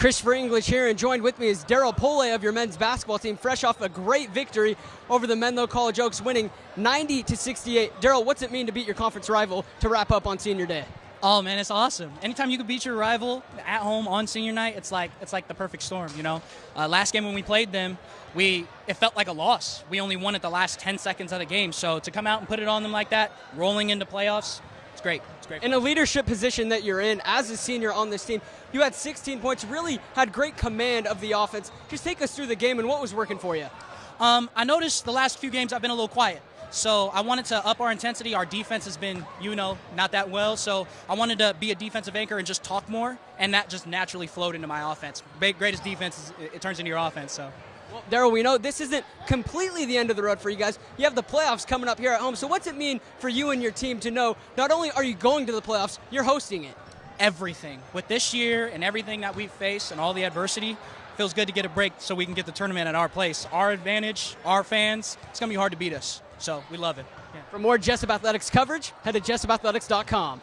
Christopher English here, and joined with me is Daryl Pole of your men's basketball team, fresh off a great victory over the Menlo College Oaks, winning 90 to 68. Daryl, what's it mean to beat your conference rival to wrap up on senior day? Oh man, it's awesome. Anytime you can beat your rival at home on senior night, it's like it's like the perfect storm. You know, uh, last game when we played them, we it felt like a loss. We only won at the last 10 seconds of the game. So to come out and put it on them like that, rolling into playoffs, it's great. It's great. In a leadership position that you're in as a senior on this team, you had 16 points, really had great command of the offense. Just take us through the game and what was working for you. Um, I noticed the last few games I've been a little quiet. So I wanted to up our intensity. Our defense has been, you know, not that well. So I wanted to be a defensive anchor and just talk more, and that just naturally flowed into my offense. Greatest defense, is, it turns into your offense. So. Well, Daryl, we know this isn't completely the end of the road for you guys. You have the playoffs coming up here at home. So what's it mean for you and your team to know not only are you going to the playoffs, you're hosting it? Everything. With this year and everything that we've faced and all the adversity, feels good to get a break so we can get the tournament at our place. Our advantage, our fans, it's going to be hard to beat us. So we love it. Yeah. For more Jessup Athletics coverage, head to jessupathletics.com.